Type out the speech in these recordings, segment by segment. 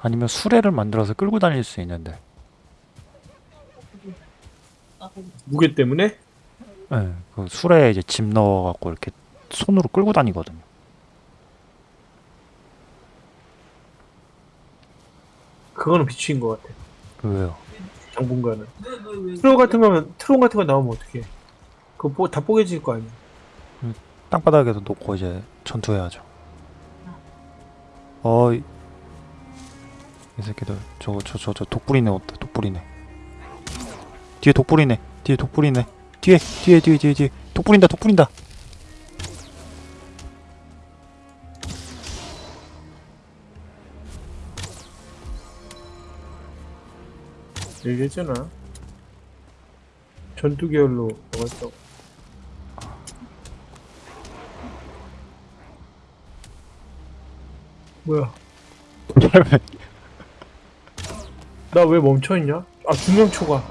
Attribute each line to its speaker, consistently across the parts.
Speaker 1: 아니면 수레를 만들어서 끌고 다닐 수 있는데.
Speaker 2: 무게 때문에?
Speaker 1: 예, 그 수레에 이제 짐 넣어갖고 이렇게 손으로 끌고 다니거든요.
Speaker 2: 그거는 비추인 것 같아.
Speaker 1: 왜요?
Speaker 2: 당분간은. 트롤 같은 거면 트롤 같은 거 나오면 어떡해? 그거 뽀- 다 뽀개질 거 아니야.
Speaker 1: 땅바닥에도 놓고 이제 전투해야죠. 어, 이, 이 새끼들 저거 저 저 저 독불이네 없다 독불이네. 뒤에 독불이네. 뒤에 독불이네. 뒤에 뒤에 뒤에 뒤에 뒤에 독불인다 독불인다.
Speaker 2: 얘기했잖아. 전투 계열로 있다고. 뭐야? 나 왜 멈춰있냐? 아, 두명 초과.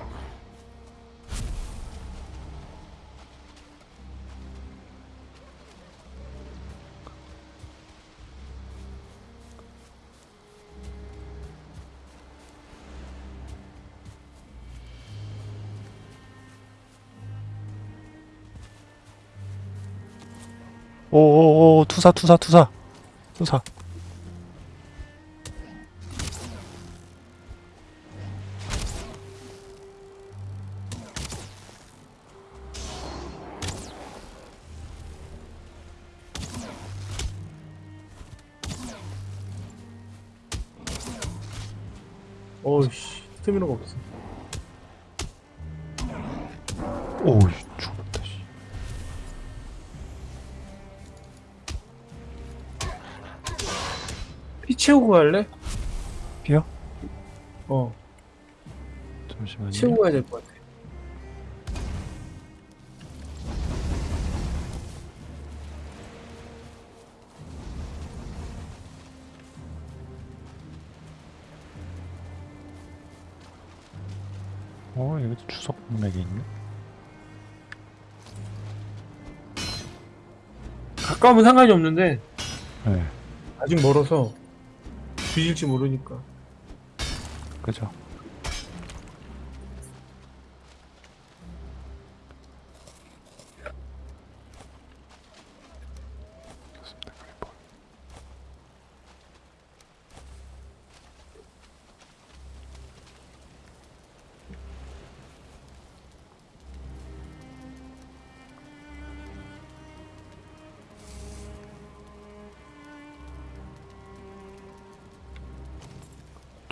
Speaker 1: 오오오 투사 투사 투사 투사. 잠시만요.
Speaker 2: 채우고 가야 될 것 같아.
Speaker 1: 어 여기 주석 맥이 있네.
Speaker 2: 가까우면 상관이 없는데,
Speaker 1: 네,
Speaker 2: 아직 멀어서 뒤질지 모르니까.
Speaker 1: 그죠.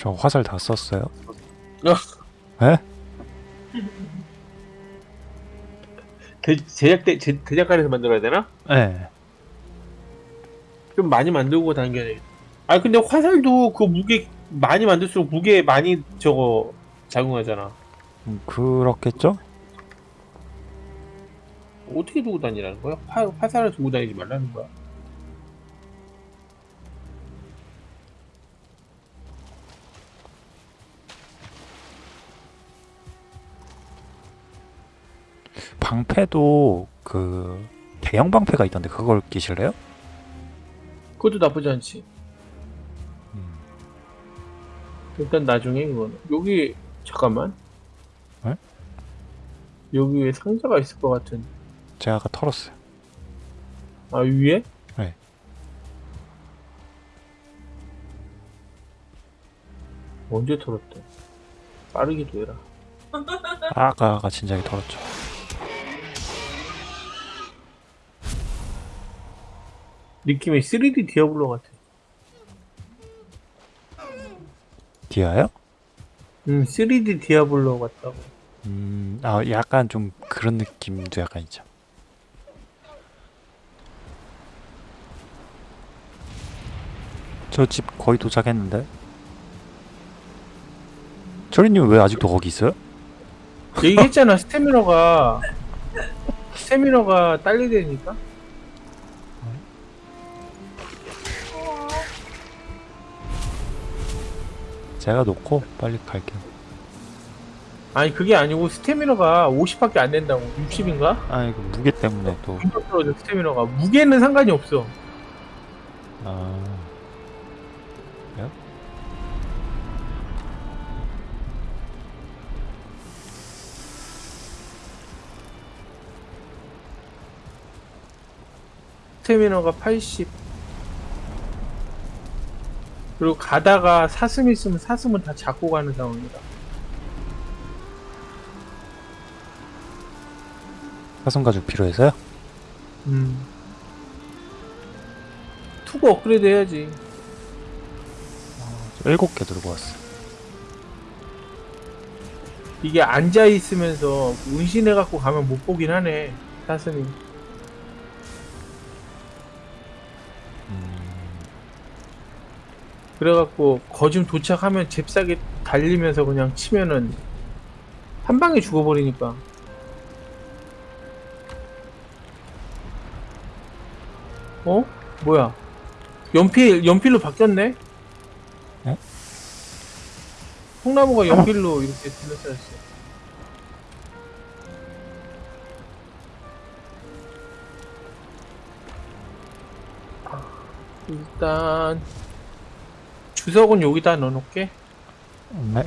Speaker 1: 저 화살 다 썼어요? 에?
Speaker 2: 대, 제작대, 제, 대작관에서 만들어야 되나?
Speaker 1: 네.
Speaker 2: 좀 많이 만들고 당겨야 돼. 아 근데 화살도 그 무게 많이 만들수록 무게 많이 저거 작용하잖아.
Speaker 1: 음, 그렇겠죠?
Speaker 2: 어떻게 두고 다니라는 거야? 화, 화살을 두고 다니지 말라는 거야.
Speaker 1: 방패도 그 대형 방패가 있던데 그걸 끼실래요?
Speaker 2: 그것도 나쁘지 않지.
Speaker 1: 음.
Speaker 2: 일단 나중에 그거는 여기 잠깐만.
Speaker 1: 네?
Speaker 2: 여기 에 상자가 있을 것 같은.
Speaker 1: 제가 아까 털었어요.
Speaker 2: 아 위에?
Speaker 1: 네.
Speaker 2: 언제 털었대? 빠르기도 해라.
Speaker 1: 아까 아까 진작에 털었죠.
Speaker 2: 느낌이 3D 디아블로 같아.
Speaker 1: 디아요?
Speaker 2: 음, 3D 디아블로 같다고.
Speaker 1: 음, 아 약간 좀 그런 느낌도 약간 있죠. 저 집 거의 도착했는데. 철이님 왜 아직도 거기 있어요?
Speaker 2: 얘기했잖아, 스태미너가. 스태미너가 딸리되니까?
Speaker 1: 제가 놓고 빨리 갈게요.
Speaker 2: 아니 그게 아니고 스태미너가 50밖에 안 된다고. 60인가?
Speaker 1: 아니 그 무게 때문에 또.
Speaker 2: 떨어져 스태미너가. 무게는 상관이 없어.
Speaker 1: 아... 그래요?
Speaker 2: 스태미너가 80 그리고 가다가 사슴 있으면 사슴은 다 잡고 가는 상황이다
Speaker 1: 사슴 가죽 필요해서요?
Speaker 2: 음. 투구 업그레이드 해야지
Speaker 1: 일곱 개 들고 왔어.
Speaker 2: 이게 앉아 있으면서 운신해 갖고 가면 못 보긴 하네 사슴이 그래갖고 거짐 도착하면 잽싸게 달리면서 그냥 치면은 한 방에 죽어버리니까 어? 뭐야 연필 연필로 바뀌었네?
Speaker 1: 어?
Speaker 2: 통나무가 연필로 이렇게 둘러싸였어 일단 주석은 여기다 넣어놓게
Speaker 1: 네.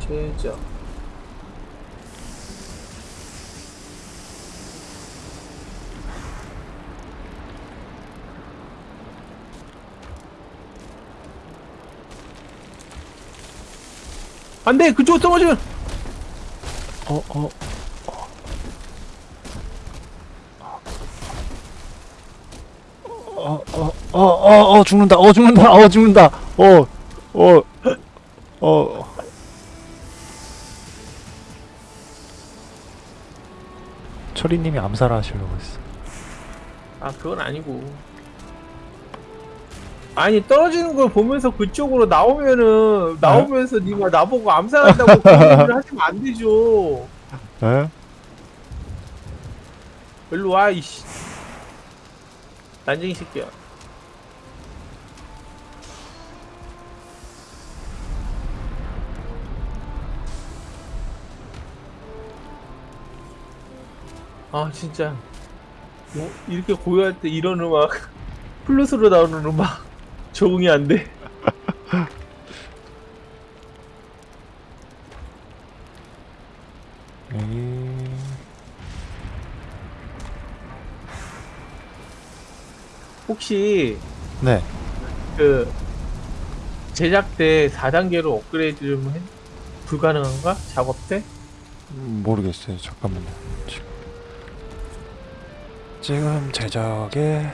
Speaker 2: 제작 안 돼 그쪽 떨어지면
Speaker 1: 어, 어. 어, 어, 어, 어, 어, 죽는다, 어, 죽는다, 어, 죽는다, 어, 어, 어. 철이님이 암살하시려고 했어.
Speaker 2: 아 그건 아니고. 아니 떨어지는 걸 보면서 그쪽으로 나오면은 나오면서 니가 나보고 암살한다고 그런 얘기를 하시면 안 되죠.
Speaker 1: 에?
Speaker 2: 일로 와 이씨. 난쟁이 새끼야 아 진짜 뭐 이렇게 고요할 때 이런 음악 플루스로 나오는 음악 적응이 안돼
Speaker 1: 에이.
Speaker 2: 혹시
Speaker 1: 네.
Speaker 2: 그 제작 때 4단계로 업그레이드 좀 해? 불가능한가? 작업 때?
Speaker 1: 음, 모르겠어요. 잠깐만요. 지금, 지금 제작에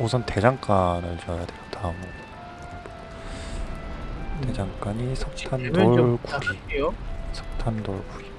Speaker 1: 우선 대장간을 줘야 돼요. 다음으로. 대장간이
Speaker 2: 되면 좀
Speaker 1: 석탄돌 구리. 석탄돌 구리.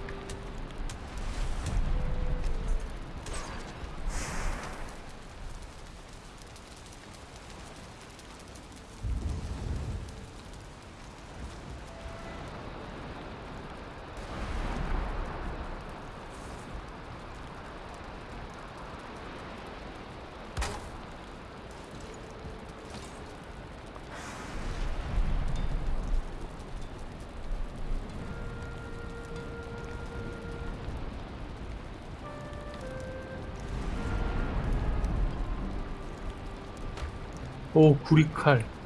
Speaker 2: 오 구리칼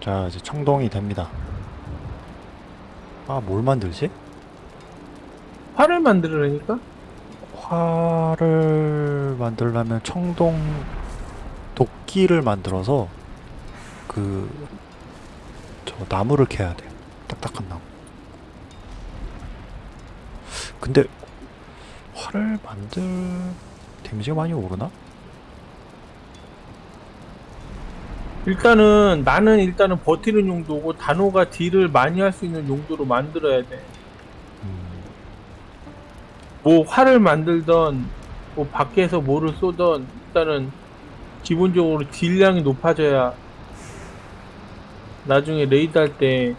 Speaker 1: 자, 이제 청동이 됩니다. 아 뭘 만들지?
Speaker 2: 활을 만들으라니까?
Speaker 1: 활을 만들려면 청동 도끼를 만들어서 그 저 나무를 캐야 돼. 딱딱한 나무. 근데 활을 만들 데미지가 많이 오르나?
Speaker 2: 일단은 나는 일단은 버티는 용도고 단호가 딜을 많이 할 수 있는 용도로 만들어야 돼.
Speaker 1: 음,
Speaker 2: 뭐 활을 만들던 뭐 밖에서 뭐를 쏘던 일단은 기본적으로 딜량이 높아져야 나중에 레이드 할 때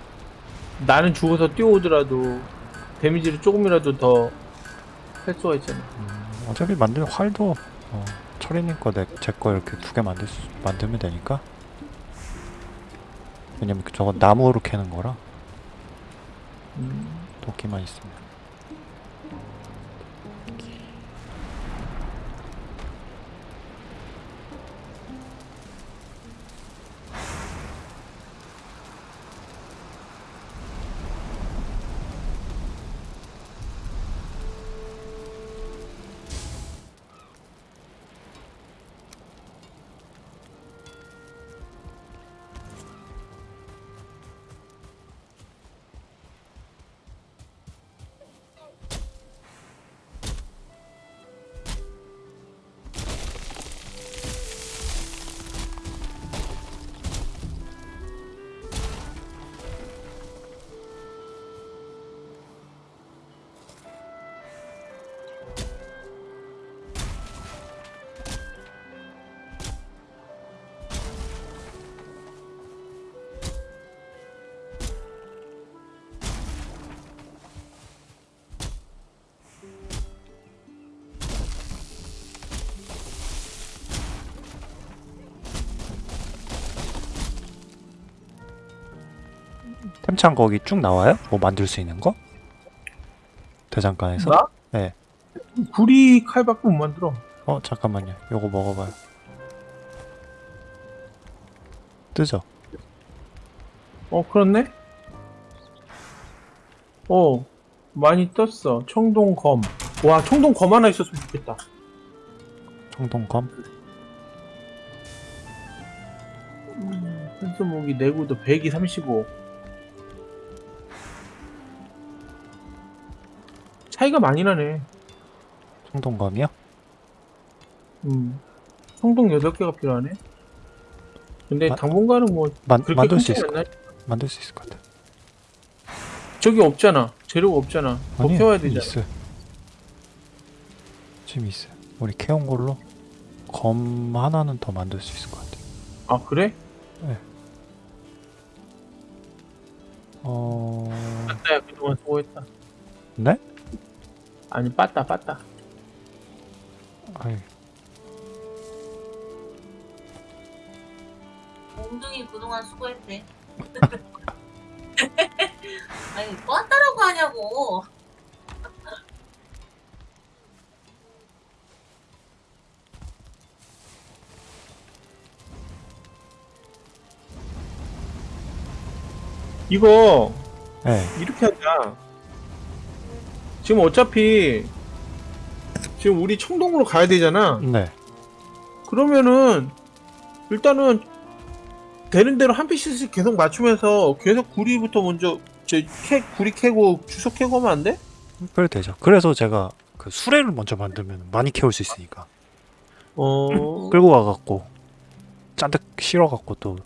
Speaker 2: 나는 죽어서 뛰어오더라도 데미지를 조금이라도 더 할 수가 있잖아.
Speaker 1: 음, 어차피 만들 활도 어, 철이님 거제 거 이렇게 두 개 만들 수, 만들면 되니까. 왜냐면 그 저거 나무로 캐는 거라
Speaker 2: 음,
Speaker 1: 도끼만 있으면. 템창 거기 쭉 나와요? 뭐 만들 수 있는 거? 대장간에서?
Speaker 2: 나?
Speaker 1: 네.
Speaker 2: 구리 칼밖에 못 만들어.
Speaker 1: 어 잠깐만요. 요거 먹어봐요. 뜨죠?
Speaker 2: 어 그렇네? 어 많이 떴어. 청동검. 와 청동검 하나 있었으면 좋겠다.
Speaker 1: 청동검?
Speaker 2: 현수목이 내구도 100이 35 차이가 많이 나네
Speaker 1: 청동검이요?
Speaker 2: 음. 청동 8개가 필요하네 근데
Speaker 1: 마-
Speaker 2: 당분간은 뭐
Speaker 1: 만, 만들
Speaker 2: 수큰
Speaker 1: 있을 것 만들 수 있을 것 같아.
Speaker 2: 저기 없잖아 재료가 없잖아 캐와야 되잖아
Speaker 1: 있어요. 지금 있어요. 우리 캐온 걸로 검 하나는 더 만들 수 있을 것 같아.
Speaker 2: 아 그래?
Speaker 1: 어,
Speaker 2: 빠따야 그동안 수고했다
Speaker 1: 네?
Speaker 2: 아니 빠따 빠따
Speaker 1: 아이,
Speaker 3: 엉덩이 그동안 수고했대. 아니, 뭐 한다라고 하냐고.
Speaker 2: 이거
Speaker 1: 네,
Speaker 2: 이렇게 하자 지금 어차피 지금 우리 청동으로 가야 되잖아
Speaker 1: 네.
Speaker 2: 그러면은 일단은 되는 대로 한 피스씩 계속 맞추면서 계속 구리부터 먼저 제 캐, 구리 캐고 주석 캐고 하면 안 돼?
Speaker 1: 그래 되죠. 그래서 제가 그 수레를 먼저 만들면 많이 캐올 수 있으니까
Speaker 2: 어...
Speaker 1: 끌고 가갖고 잔뜩 실어갖고 또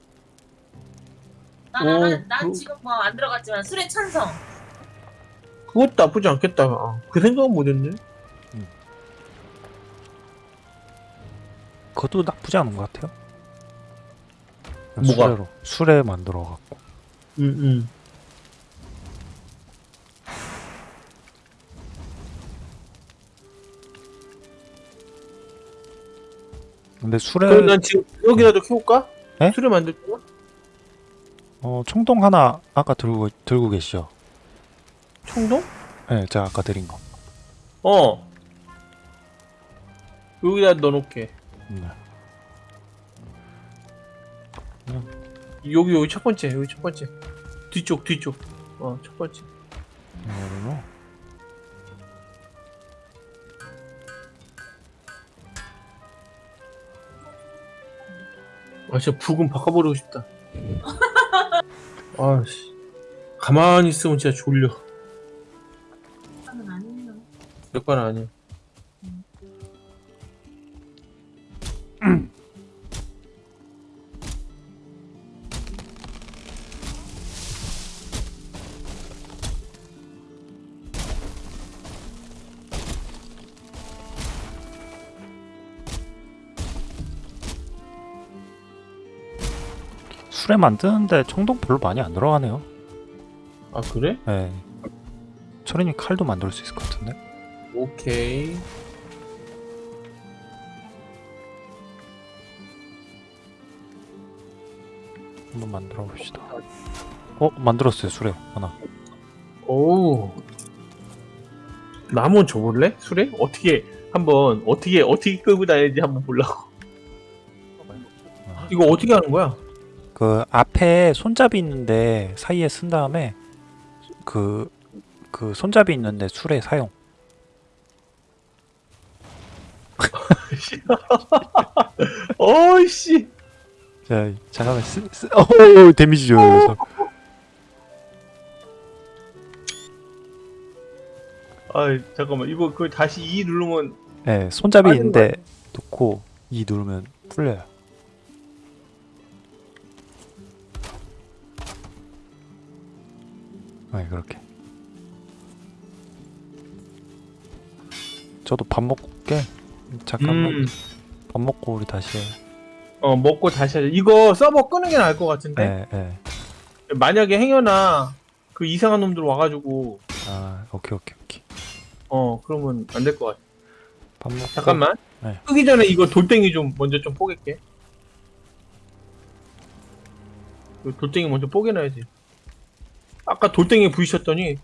Speaker 3: 난,
Speaker 2: 오,
Speaker 3: 난, 난
Speaker 2: 그-
Speaker 3: 지금 뭐 안 들어갔지만 술에 찬성.
Speaker 2: 그것도 나쁘지 않겠다 아, 그 생각은 못했네
Speaker 1: 그것도 나쁘지 않은 것 같아요.
Speaker 2: 뭐가?
Speaker 1: 수레로 수레 만들어 갖고
Speaker 2: 응응
Speaker 1: 근데 수레
Speaker 2: 그럼 난 지금 여기라도 캐올까?
Speaker 1: 네?
Speaker 2: 수레 만들 거야?
Speaker 1: 어 청동 하나 아까 들고 들고 계시죠?
Speaker 2: 청동?
Speaker 1: 네, 제가 아까 드린 거.
Speaker 2: 어 여기다 넣어놓게
Speaker 1: 네.
Speaker 2: 여기 여기 첫 번째 여기 첫 번째 뒤쪽 뒤쪽 어 첫 번째
Speaker 1: 이거로
Speaker 2: 아 진짜 북은 바꿔버리고 싶다. 아씨 가만히 있으면 진짜 졸려. 몇건 아니야.
Speaker 1: 술에 만드는데 청동 별로 많이 안 들어가네요.
Speaker 2: 아 그래?
Speaker 1: 네. 철이님 칼도 만들 수 있을 것 같은데.
Speaker 2: 오케이.
Speaker 1: 한번 만들어 봅시다. 어 만들었어요 수레 하나.
Speaker 2: 오. 나 한번 줘볼래? 술에? 어떻게 한번 어떻게 어떻게 끌고 다니는지 한번 보려고. 이거 어떻게 하는 거야?
Speaker 1: 그 앞에 손잡이 있는데 사이에 쓴 다음에 그 그 손잡이 있는데 술에 사용.
Speaker 2: 어이씨.
Speaker 1: 자 잠깐만 쓰, 쓰, 어 데미지 줘요.
Speaker 2: 아 잠깐만 이거 그 다시 E 누르면
Speaker 1: 네 손잡이 있는데 놓고 이 누르면 풀려요. 네 그렇게. 저도 밥 먹고 올게. 잠깐만
Speaker 2: 음,
Speaker 1: 밥 먹고 우리 다시 해요.
Speaker 2: 어 먹고 다시 하자. 이거 서버 끄는 게 나을 것 같은데.
Speaker 1: 네, 네.
Speaker 2: 만약에 행여나 그 이상한 놈들 와가지고
Speaker 1: 아 오케이 오케이 오케이.
Speaker 2: 어 그러면 안 될 것 같아.
Speaker 1: 밥 먹고.
Speaker 2: 잠깐만.
Speaker 1: 네.
Speaker 2: 끄기 전에 이거 돌덩이 좀 먼저 좀 뽀갤게. 이 돌덩이 먼저 뽀개놔야지. 아까 돌덩이 부딪혔더니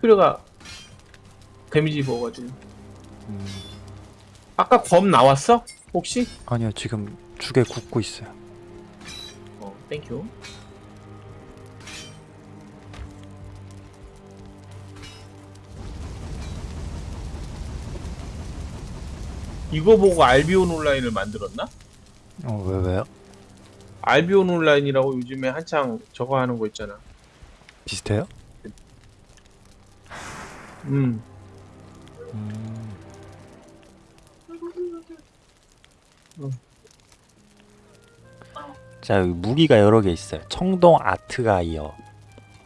Speaker 2: 수레가 데미지 입어가지고.
Speaker 1: 음,
Speaker 2: 아까 검 나왔어? 혹시?
Speaker 1: 아니요 지금 죽에 굽고 있어요.
Speaker 2: 어, thank you. 이거 보고 알비온 온라인을 만들었나?
Speaker 1: 어 왜 왜요?
Speaker 2: 알비온 온라인이라고 요즘에 한창 저거 하는 거 있잖아.
Speaker 1: 비슷해요?
Speaker 2: 음.
Speaker 1: 음. 자 여기 무기가 여러 개 있어요. 청동 아트가이어,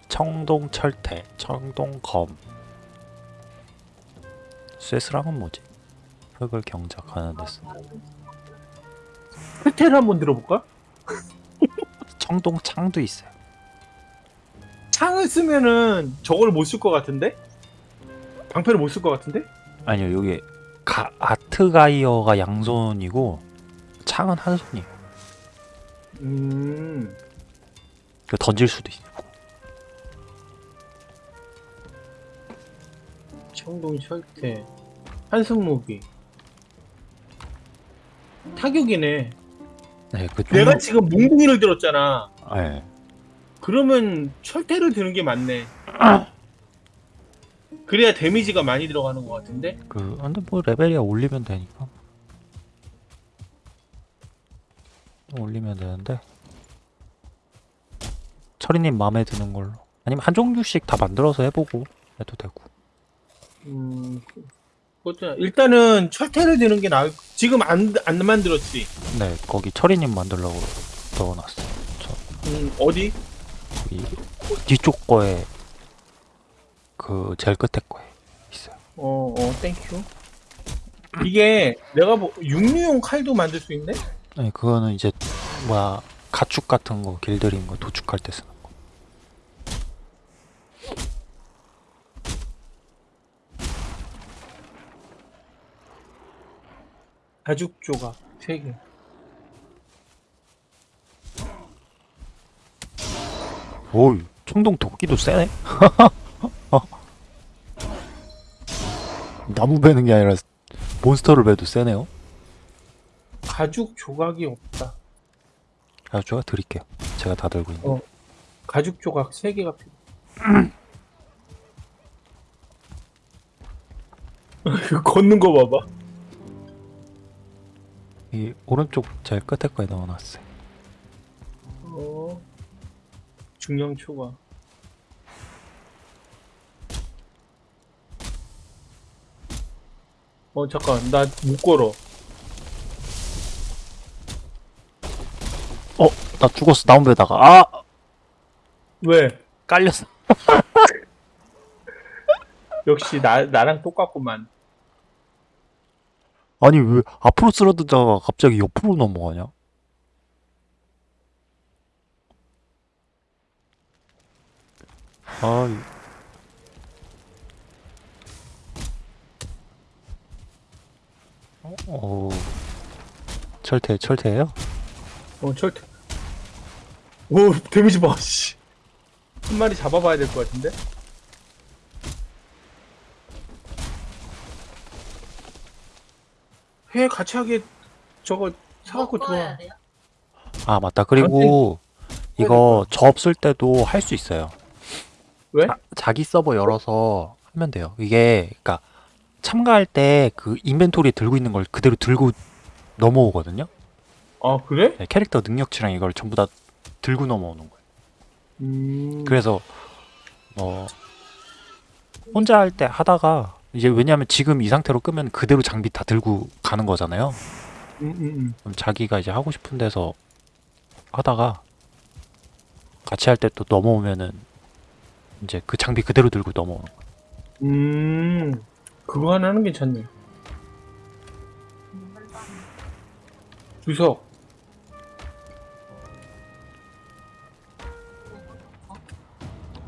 Speaker 1: 청동 철퇴, 청동 검. 쇠스랑은 뭐지? 흙을 경작하는 데서
Speaker 2: 스텔 한번 들어볼까?
Speaker 1: 청동 창도 있어요.
Speaker 2: 창을 쓰면은 저걸 못 쓸 것 같은데? 방패를 못 쓸 것 같은데?
Speaker 1: 아니요 여기 가, 아트가이어가 양손이고 창은 한 손이에요.
Speaker 2: 음.
Speaker 1: 그 던질 수도 있고.
Speaker 2: 청동 철퇴. 한숨 무기. 타격이네.
Speaker 1: 네, 그
Speaker 2: 내가
Speaker 1: 청동-
Speaker 2: 지금 뭉뭉이를 들었잖아.
Speaker 1: 네.
Speaker 2: 그러면 철퇴를 드는 게 맞네. 그래야 데미지가 많이 들어가는 것 같은데?
Speaker 1: 그 근데 뭐 레벨이야 올리면 되니까 올리면 되는데 철이님 마음에 드는 걸로 아니면 한 종류씩 다 만들어서 해보고 해도 되고
Speaker 2: 음, 그것도 일단은 철퇴를 드는 게 나을. 지금 안, 안 만들었지.
Speaker 1: 네 거기 철이님 만들려고 넣어놨어요 저
Speaker 2: 음, 어디?
Speaker 1: 이 뒤쪽 거에 그 제일 끝에 거에 있어요
Speaker 2: 어, 어, thank you. 이게 내가 뭐 육류용 칼도 만들 수 있네?
Speaker 1: 네 그거는 이제 뭐야 가축 같은 거 길들인 거 도축할 때 쓰는 거
Speaker 2: 가죽 조각 3개.
Speaker 1: 오 청동 도끼도 세네 어. 나무 베는 게 아니라 몬스터를 베도 세네요
Speaker 2: 가죽 조각이 없다.
Speaker 1: 아, 제가 드릴게요. 제가 다 들고 있는.
Speaker 2: 어. 가죽 조각 3개가 필요. 그 걷는 거 봐봐.
Speaker 1: 이 오른쪽 제일 끝에 거에 넣어놨어요.
Speaker 2: 어. 중량 초과. 어 잠깐 나 못 걸어.
Speaker 1: 어, 나 죽었어. 나무에다가. 아,
Speaker 2: 왜?
Speaker 1: 깔렸어.
Speaker 2: 역시 나 나랑 똑같구만.
Speaker 1: 아니 왜 앞으로 쓰러지다가 갑자기 옆으로 넘어가냐? 아, 이- 어, 어, 철퇴, 철퇴예요?
Speaker 2: 어 절대. 오 데미지 봐. 씨. 한 마리 잡아봐야 될 것 같은데. 회 같이 하게 저거 사갖고 들어와.
Speaker 3: 돼요?
Speaker 1: 아 맞다. 그리고 이거 저 없을 때도 할 수 있어요.
Speaker 2: 왜?
Speaker 1: 자, 자기 서버 열어서 하면 돼요. 이게 그러니까 참가할 때 그 인벤토리에 들고 있는 걸 그대로 들고 넘어오거든요.
Speaker 2: 아 그래?
Speaker 1: 네, 캐릭터 능력치랑 이걸 전부 다 들고 넘어오는 거예요.
Speaker 2: 음.
Speaker 1: 그래서 뭐 혼자 할 때 하다가 이제 왜냐하면 지금 이 상태로 끄면 그대로 장비 다 들고 가는 거잖아요.
Speaker 2: 음, 음, 음.
Speaker 1: 그럼 자기가 이제 하고 싶은 데서 하다가 같이 할 때 또 넘어오면은 이제 그 장비 그대로 들고 넘어오는 거예요.
Speaker 2: 음. 그거 하나는 괜찮네.
Speaker 3: 음, 빨리
Speaker 2: 주석.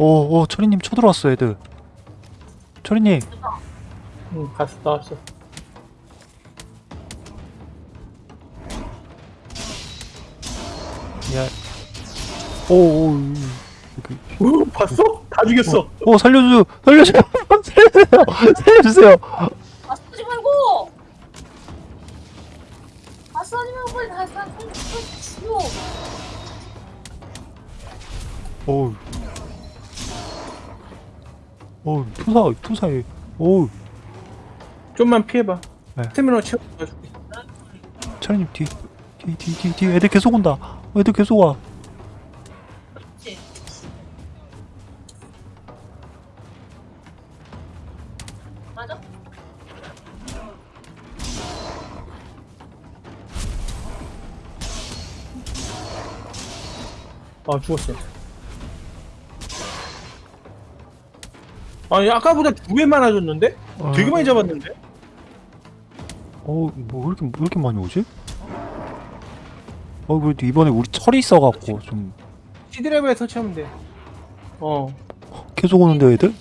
Speaker 1: 오, 오, 철이님 쳐들어왔어, 애들. 철이님,
Speaker 2: 응 갔어 나왔어.
Speaker 1: 야, 오, 오,
Speaker 2: 오 봤어? 다 죽였어.
Speaker 1: 오, 살려줘, 살려줘, 살려주세요, 살려주세요.
Speaker 3: 아 쏘지 말고! 아 쏘지 말고 빨리 다 쏴. 죽여.
Speaker 1: 오, 오, 투사, 투사해, 오,
Speaker 2: 좀만 피해봐.
Speaker 1: 네.
Speaker 2: 스태미너 채워줄게.
Speaker 1: 철이님 뒤, 뒤, 뒤, 뒤, 뒤, 애들 계속 온다. 어, 애들 계속 와.
Speaker 3: 그렇지. 맞아?
Speaker 2: 아 죽었어. 아니 아까보다 두 배 많아졌는데? 되게 많이 잡았는데?
Speaker 1: 어, 뭐 이렇게 왜 이렇게 많이 오지? 어, 그래도 이번에 우리 철이 있어갖고 좀
Speaker 2: 시드랩에 설치하면 돼. 어.
Speaker 1: 계속 오는데 애들?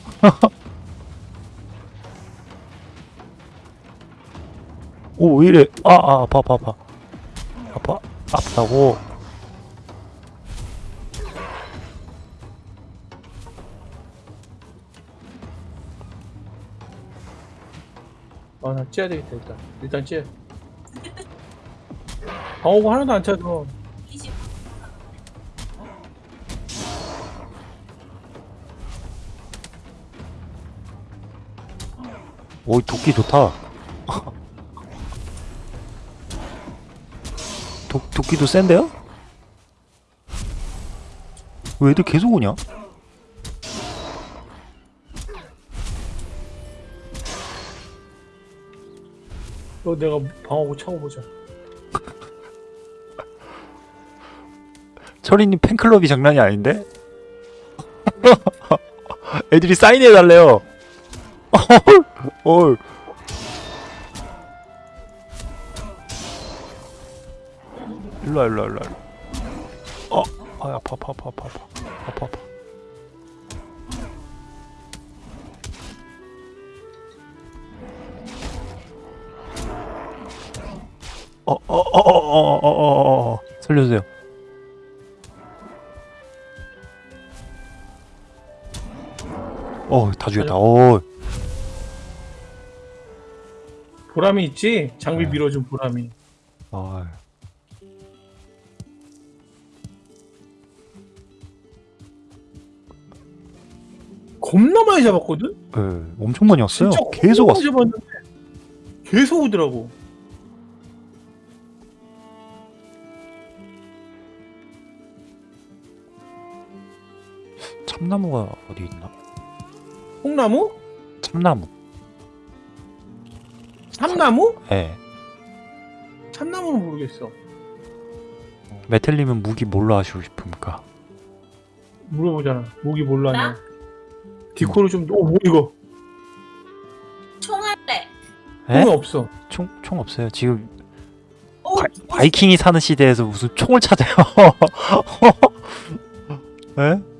Speaker 1: 오, 왜 이래? 아, 아, 아파, 아파, 아파. 아파, 아프다고.
Speaker 2: 아나 찌야 되겠다 일단. 일단 찌야. 방어구 하나도 안 차서.
Speaker 3: 20.
Speaker 1: 오, 이 도끼 좋다. 도, 도끼도 센데요? 왜 애들 계속 오냐?
Speaker 2: 너 내가 방어구 차고 보자.
Speaker 1: 철이님 팬클럽이 장난이 아닌데? 애들이 사인해달래요. 어, 일로와 일로와 일로와 어, 아 아파 아파 아파 아파 아파 어, 어어 어 어 어 어 어 어 살려주세요 어 다 죽였다 어
Speaker 2: 보람이 있지? 장비
Speaker 1: 네.
Speaker 2: 밀어준 보람이.
Speaker 1: 아,
Speaker 2: 겁나 많이 잡았거든?
Speaker 1: 예, 엄청 많이 왔어요. 계속 왔어.
Speaker 2: 계속 오더라고.
Speaker 1: 참나무가 어디 있나?
Speaker 2: 콩나무?
Speaker 1: 참나무.
Speaker 2: 참나무?
Speaker 1: 예.
Speaker 2: 참나무는 모르겠어.
Speaker 1: 메텔님은 무기 뭘로 하시고 싶습니까?
Speaker 2: 물어보잖아. 목이 몰라냐.
Speaker 3: 나?
Speaker 2: 디코를 좀, 어, 뭐 이거?
Speaker 3: 총알래.
Speaker 1: 에?
Speaker 2: 콩이 없어.
Speaker 1: 총, 총 없어요. 지금
Speaker 3: 오,
Speaker 1: 바, 바이킹이 사는 시대에서 무슨 총을 찾아요? 에?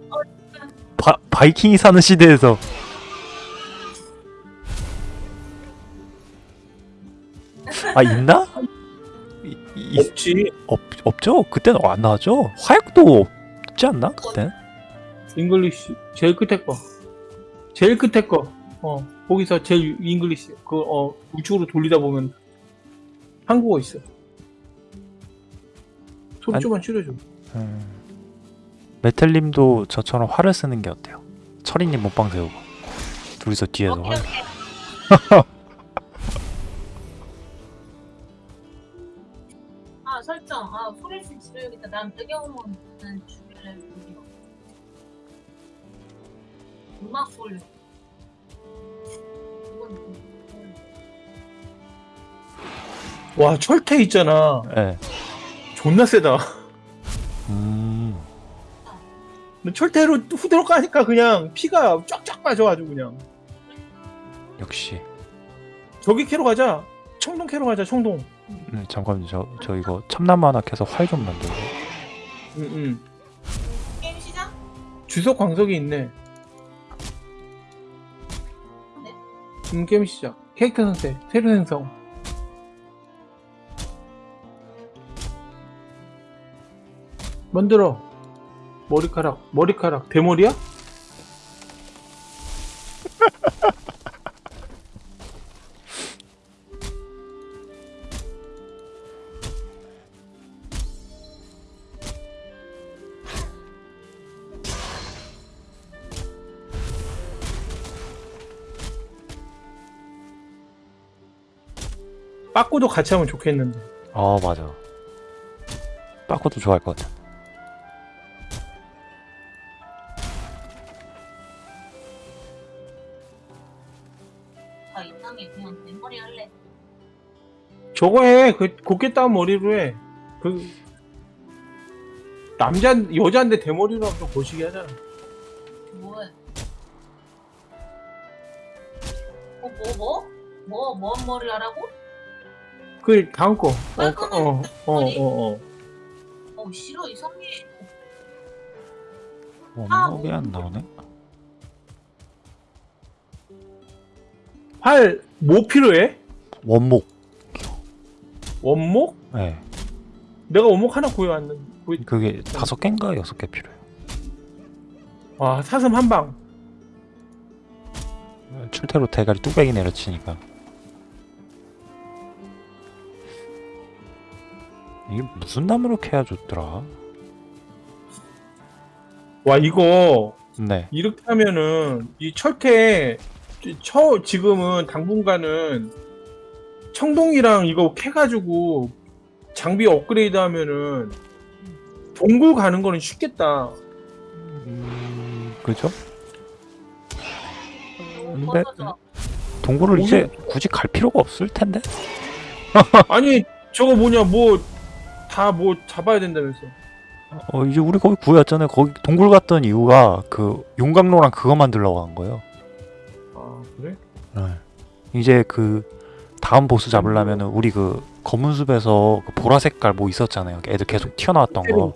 Speaker 1: 바, 바이킹이 사는 시대에서 아 있나? 이, 이-
Speaker 2: 없지.
Speaker 1: 없, 없죠? 그때는 안 나왔죠? 화약도 없지 않나? 그때?
Speaker 2: English. 제일 끝에 거. 제일 끝에 거. 어, 거기서 제일 English. 그, 어, 우측으로 돌리다 보면 한국어 있어. 소리 좀만 줄여줘.
Speaker 1: 음. 메텔님도 저처럼 활을 쓰는 게 어때요? 철이님 몸빵 세우고 둘이서 뒤에서
Speaker 3: 오케이, 오케이. 아 설정. 아 프레시 지려야겠다. 난 배경음은 죽일래. 음악 소리.
Speaker 2: 와, 철퇴 있잖아.
Speaker 1: 예.
Speaker 2: 존나 세다. 철퇴로 후드로 까니까 그냥 피가 쫙쫙 빠져가지고 그냥.
Speaker 1: 역시
Speaker 2: 저기 캐로 가자. 청동 캐로 가자, 청동.
Speaker 1: 음, 잠깐만요 저, 저 이거 참나무 하나 캐서 활 좀 만들고
Speaker 2: 응, 응.
Speaker 3: 게임 시작?
Speaker 2: 주석 광석이 있네.
Speaker 3: 네.
Speaker 2: 음, 게임 시작. 캐릭터 선택, 새로 생성. 만들어. 머리카락, 머리카락, 대머리야? 빠꾸도 같이 하면 좋겠는데.
Speaker 1: 어 맞아 빠꾸도 좋아할 것 같아
Speaker 3: 아
Speaker 2: 저거 해. 그 곱게 따은 머리로 해. 그 남자 여자인데 대머리로 하면 좀 거시기 하잖아.
Speaker 3: 뭐해? 어, 뭐, 뭐? 뭐, 뭔 머리 하라고?
Speaker 2: 그 다음 거. 어,
Speaker 3: 아,
Speaker 2: 어, 어, 어, 어.
Speaker 3: 어, 싫어, 이상해.
Speaker 1: 원목이 안 나오네
Speaker 2: 활, 뭐 필요해?
Speaker 1: 원목
Speaker 2: 원목?
Speaker 1: 예
Speaker 2: 내가 원목 하나 구해왔는데. 구해...
Speaker 1: 그게 다섯 개인가 여섯 개 필요해요
Speaker 2: 와, 사슴 한 방.
Speaker 1: 출퇴로 대가리 뚝배기 내려치니까 이게 무슨 나무로 캐야 좋더라
Speaker 2: 와, 이거
Speaker 1: 네
Speaker 2: 이렇게 하면은 이 철퇴 처 지금은 당분간은 청동이랑 이거 캐가지고 장비 업그레이드 하면은 동굴 가는 거는 쉽겠다.
Speaker 1: 음, 그죠?
Speaker 3: 어,
Speaker 1: 근데-. 동굴을 이제 굳이 갈 필요가 없을 텐데
Speaker 2: 아니 저거 뭐냐 뭐다뭐 잡아야 된다면서.
Speaker 1: 어 이제 우리 거기 구해왔잖아요 거기 동굴 갔던 이유가 그 용광로랑 그거 만들려고 한 거예요
Speaker 2: 아 그래?
Speaker 1: 네. 이제 그 다음 보스 잡으려면은 우리 그 검은 숲에서 그 보라 색깔 뭐 있었잖아요 애들 계속 튀어나왔던 거.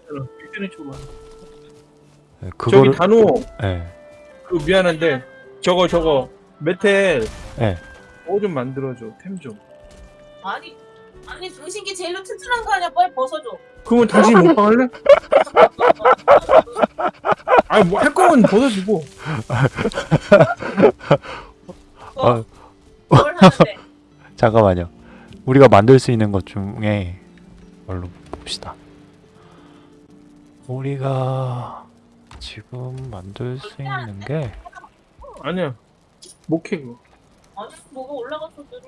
Speaker 1: 네,
Speaker 2: 저기
Speaker 1: 그거를
Speaker 2: 단호 예그 미안한데 저거 저거 메텔
Speaker 1: 네.
Speaker 2: 그거 좀 만들어줘 템 좀.
Speaker 3: 아니, 아니, 중신기 제일로 튼튼한 거 아니야? 빨리 벗어줘.
Speaker 2: 그러면 당신 먹방 할래? 아니 뭐 할 거면 벗어주고.
Speaker 3: 어,
Speaker 1: 아,
Speaker 3: 뭘 하는데?
Speaker 1: 잠깐만요 우리가 만들 수 있는 것 중에 뭘로 봅시다 우리가 지금 만들 수 있는 게
Speaker 2: 아니야 못캐 그거.
Speaker 3: 아니, 뭐가 올라갔어, 드르르.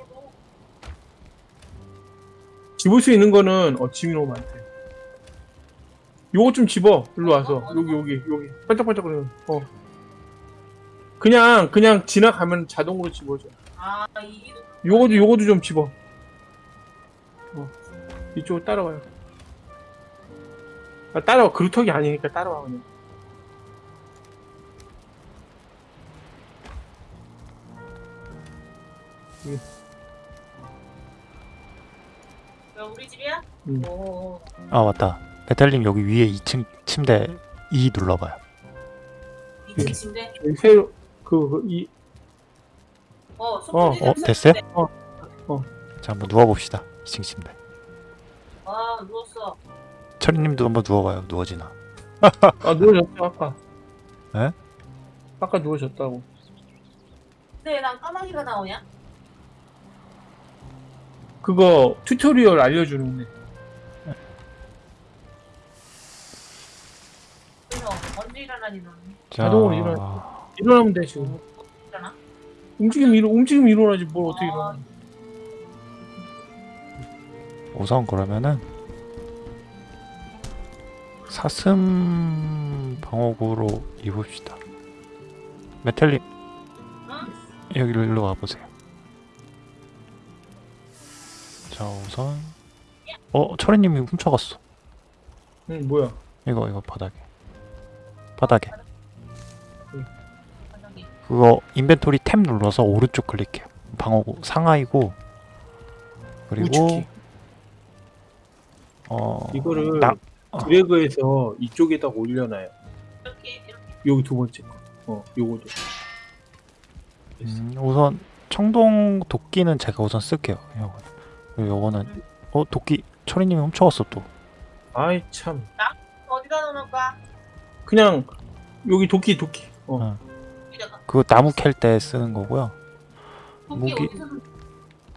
Speaker 2: 집을 수 있는 거는 어 짐이 너무 많대. 요거 좀 집어. 일로 와서 여기 여기 여기 반짝반짝거리는. 어. 그냥 그냥 지나가면 자동으로 집어져.
Speaker 3: 아 이게
Speaker 2: 요거도 요거도 좀 집어. 어. 이쪽으로 따라와요. 아, 따라와. 그루터기 아니니까 따라와 그냥.
Speaker 3: 왜 우리 집이야?
Speaker 2: 음.
Speaker 3: 오.
Speaker 1: 아 맞다 메탈님 여기 위에 2층 침대 2 눌러봐요
Speaker 3: 이층 침대.
Speaker 2: 여기 새로 그이
Speaker 3: 어 소품이
Speaker 1: 어, 됐어요?
Speaker 2: 어.
Speaker 1: 자 한번 누워봅시다 2층 침대
Speaker 3: 아 누웠어.
Speaker 1: 철이님도 한번 누워봐요 누워지나
Speaker 2: 아 누워졌어 아까.
Speaker 1: 에?
Speaker 2: 아까 누워졌다고.
Speaker 3: 근데 난 까마귀가 나오냐?
Speaker 2: 그거 tutorial 알려주는데.
Speaker 3: 그래서 언제 일어나니 너는?
Speaker 1: 자,
Speaker 2: 자동으로 일어나. 일어나면 돼 지금. 움직임 일어 움직임 일어나지 뭘 어떻게
Speaker 3: 아.
Speaker 2: 일어나?
Speaker 1: 우선 그러면은 사슴 방어구로 입읍시다 메탈님
Speaker 3: 응?
Speaker 1: 여기로 일로 와보세요 자 우선 어 철이님이 훔쳐갔어
Speaker 2: 응 뭐야?
Speaker 1: 이거 이거 바닥에 바닥에. 그거 인벤토리 탭 눌러서 오른쪽 클릭해요 방어구 상하이고 그리고
Speaker 2: 우측이.
Speaker 1: 어
Speaker 2: 이거를
Speaker 1: 나- 어.
Speaker 2: 드래그해서 이쪽에다가 올려놔요.
Speaker 3: 이렇게 이렇게.
Speaker 2: 여기 두 번째 거. 어 요거도.
Speaker 1: 음, 우선 청동 도끼는 제가 우선 쓸게요. 요거. 그리고 요거는 어 도끼 철이님이 훔쳐갔어 또.
Speaker 2: 아이 참.
Speaker 3: 어디다 놓을까?
Speaker 2: 그냥 여기 도끼 도끼. 어.
Speaker 1: 어. 그거 나무 캘 때 쓰는 거고요. 무기-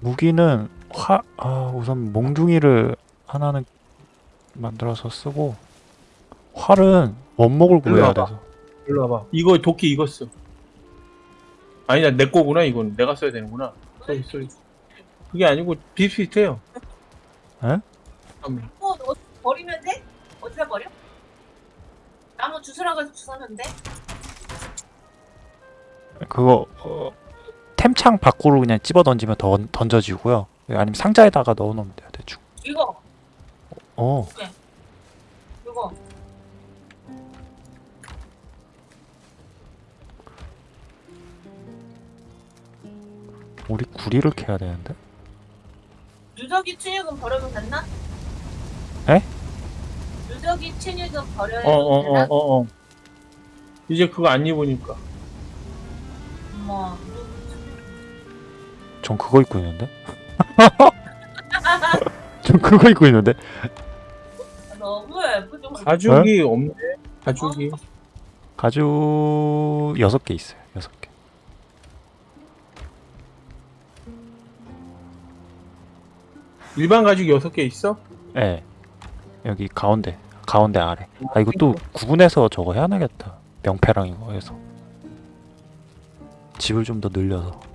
Speaker 1: 무기는 화 아, 우선 몽둥이를 하나는 만들어서 쓰고 활은 원목을 구해야. 돼서.
Speaker 2: 일로 와봐. 이거 도끼 이거 써. 아니다 내 거구나 이건 내가 써야 되는구나. sorry sorry. 그게 아니고 비슷비슷해요.
Speaker 1: 에?
Speaker 2: 잠깐만.
Speaker 3: 어, 어, 버리면 돼? 어디다 버려? 나무 주스라고 해서 주웠는데?
Speaker 1: 그거 어, 템창 밖으로 그냥 집어 던지면 던, 던져지고요. 아니면 상자에다가 넣어 놓으면 돼요. 대충.
Speaker 3: 이거
Speaker 1: 어.
Speaker 3: 이거
Speaker 1: 우리 구리를 캐야 되는데.
Speaker 3: 누더기 체육은 버려도 됐나?
Speaker 1: 에?
Speaker 3: 누더기 체육은 버려야
Speaker 2: 어어어
Speaker 3: 되나?
Speaker 2: 어, 어. 이제 그거 안 입으니까.
Speaker 3: 뭐
Speaker 1: 전 그거 입고 있는데. 전 그거 입고 있는데.
Speaker 3: 너무 예쁘죠?
Speaker 2: 가죽이 없네. 가죽이.
Speaker 1: 가죽 여섯 개 있어요. 여섯 개.
Speaker 2: 일반 가죽 여섯 개 있어?
Speaker 1: 예. 여기 가운데 가운데 아래. 아 이거 또 구분해서 저거 해야 되겠다. 명패랑 이거 해서. 집을 좀 더 늘려서.